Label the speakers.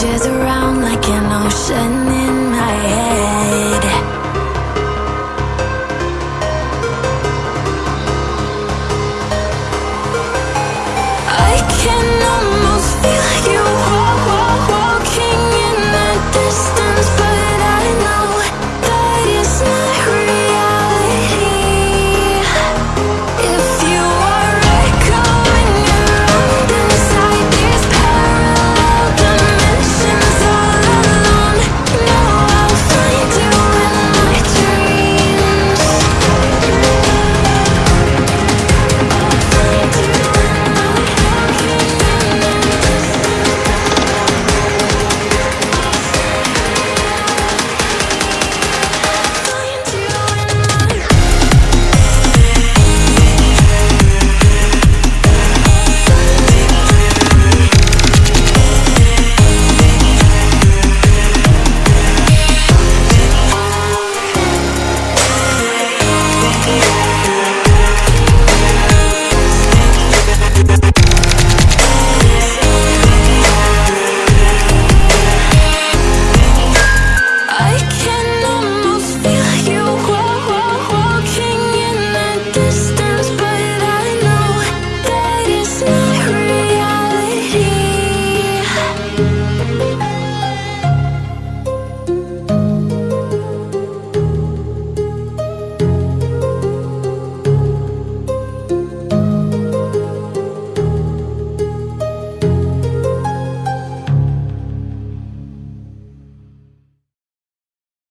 Speaker 1: changes around.